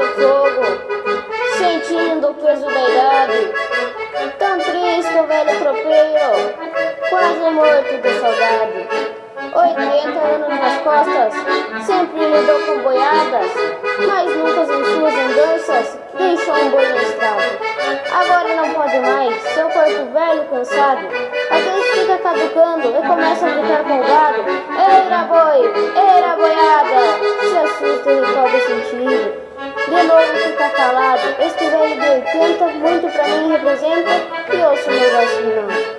do fogo, sentindo o peso da idade. Tão triste o velho tropeiro, quase morto de saudade. 80 anos nas costas, sempre lidou com boiadas, mas nunca em suas andanças deixou um boi no estrado. Agora não pode mais, seu corpo velho cansado, a vez fica caducando e começa a gritar com o gado. Eira boi, eira boiada, se assusta e cobre sentido. De novo fica calado, este velho de 80 muito pra mim representa e ouço meu voz final.